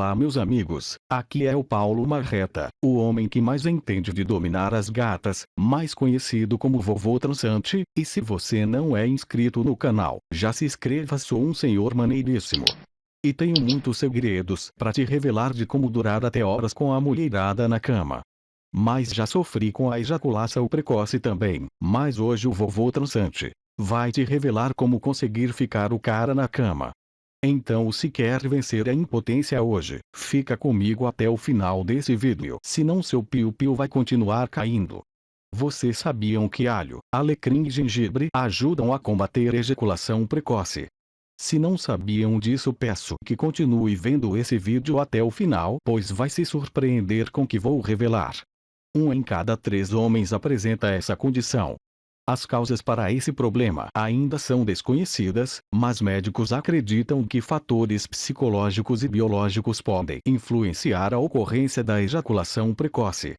Olá meus amigos, aqui é o Paulo Marreta, o homem que mais entende de dominar as gatas, mais conhecido como vovô transante, e se você não é inscrito no canal, já se inscreva sou um senhor maneiríssimo. E tenho muitos segredos para te revelar de como durar até horas com a mulherada na cama. Mas já sofri com a ejaculação precoce também, mas hoje o vovô transante vai te revelar como conseguir ficar o cara na cama. Então se quer vencer a impotência hoje, fica comigo até o final desse vídeo. Senão seu piu-piu vai continuar caindo. Vocês sabiam que alho, alecrim e gengibre ajudam a combater ejaculação precoce? Se não sabiam disso peço que continue vendo esse vídeo até o final pois vai se surpreender com o que vou revelar. Um em cada três homens apresenta essa condição. As causas para esse problema ainda são desconhecidas, mas médicos acreditam que fatores psicológicos e biológicos podem influenciar a ocorrência da ejaculação precoce.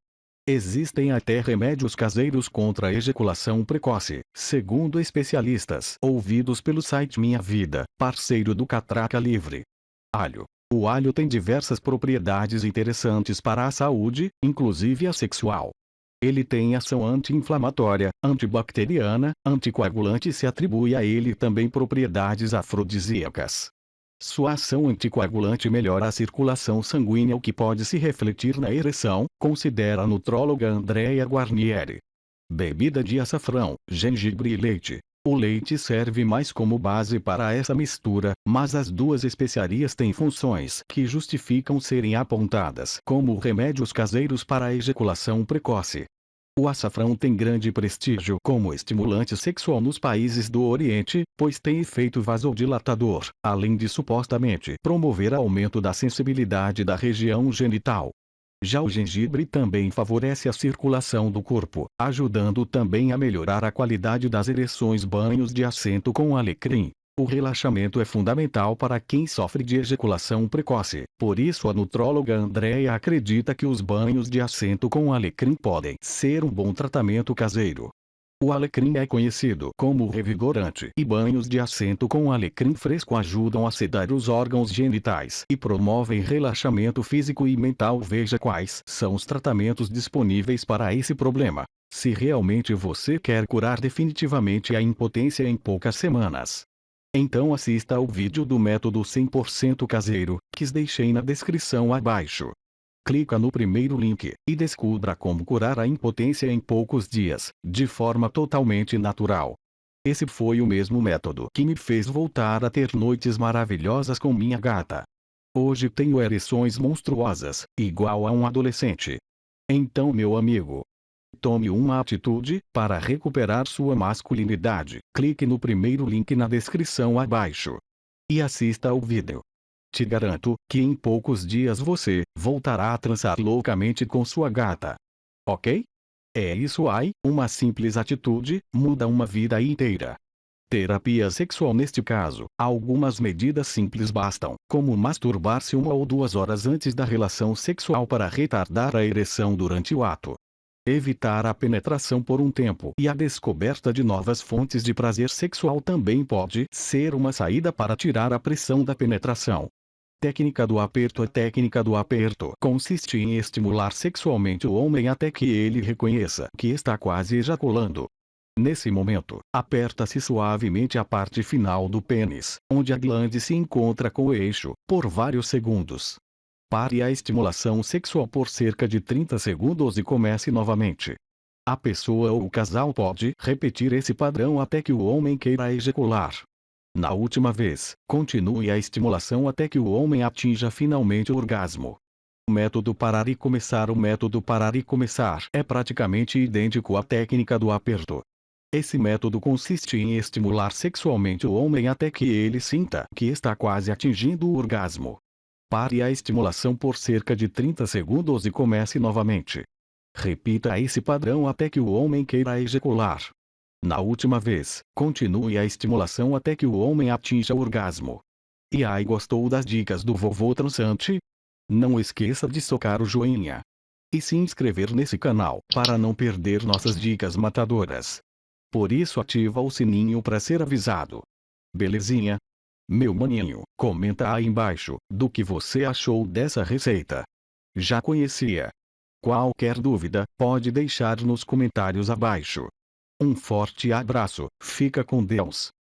Existem até remédios caseiros contra a ejaculação precoce, segundo especialistas ouvidos pelo site Minha Vida, parceiro do Catraca Livre. Alho. O alho tem diversas propriedades interessantes para a saúde, inclusive a sexual. Ele tem ação anti-inflamatória, antibacteriana, anticoagulante e se atribui a ele também propriedades afrodisíacas. Sua ação anticoagulante melhora a circulação sanguínea o que pode se refletir na ereção, considera a nutróloga Andrea Guarnieri. Bebida de açafrão, gengibre e leite. O leite serve mais como base para essa mistura, mas as duas especiarias têm funções que justificam serem apontadas como remédios caseiros para a ejaculação precoce. O açafrão tem grande prestígio como estimulante sexual nos países do Oriente, pois tem efeito vasodilatador, além de supostamente promover aumento da sensibilidade da região genital. Já o gengibre também favorece a circulação do corpo, ajudando também a melhorar a qualidade das ereções banhos de assento com alecrim. O relaxamento é fundamental para quem sofre de ejaculação precoce, por isso a nutróloga Andrea acredita que os banhos de assento com alecrim podem ser um bom tratamento caseiro. O alecrim é conhecido como revigorante e banhos de assento com alecrim fresco ajudam a sedar os órgãos genitais e promovem relaxamento físico e mental. Veja quais são os tratamentos disponíveis para esse problema. Se realmente você quer curar definitivamente a impotência em poucas semanas. Então assista ao vídeo do método 100% caseiro, que deixei na descrição abaixo. Clica no primeiro link, e descubra como curar a impotência em poucos dias, de forma totalmente natural. Esse foi o mesmo método que me fez voltar a ter noites maravilhosas com minha gata. Hoje tenho ereções monstruosas, igual a um adolescente. Então meu amigo, tome uma atitude para recuperar sua masculinidade. Clique no primeiro link na descrição abaixo. E assista ao vídeo. Te garanto que em poucos dias você voltará a transar loucamente com sua gata. Ok? É isso aí, uma simples atitude muda uma vida inteira. Terapia sexual neste caso, algumas medidas simples bastam, como masturbar-se uma ou duas horas antes da relação sexual para retardar a ereção durante o ato. Evitar a penetração por um tempo e a descoberta de novas fontes de prazer sexual também pode ser uma saída para tirar a pressão da penetração. Técnica do aperto A técnica do aperto consiste em estimular sexualmente o homem até que ele reconheça que está quase ejaculando. Nesse momento, aperta-se suavemente a parte final do pênis, onde a glande se encontra com o eixo, por vários segundos. Pare a estimulação sexual por cerca de 30 segundos e comece novamente. A pessoa ou o casal pode repetir esse padrão até que o homem queira ejacular. Na última vez, continue a estimulação até que o homem atinja finalmente o orgasmo. O método parar e começar O método parar e começar é praticamente idêntico à técnica do aperto. Esse método consiste em estimular sexualmente o homem até que ele sinta que está quase atingindo o orgasmo. Pare a estimulação por cerca de 30 segundos e comece novamente. Repita esse padrão até que o homem queira ejacular. Na última vez, continue a estimulação até que o homem atinja o orgasmo. E aí gostou das dicas do vovô transante? Não esqueça de socar o joinha. E se inscrever nesse canal, para não perder nossas dicas matadoras. Por isso ativa o sininho para ser avisado. Belezinha? Meu maninho, comenta aí embaixo, do que você achou dessa receita. Já conhecia? Qualquer dúvida, pode deixar nos comentários abaixo. Um forte abraço, fica com Deus.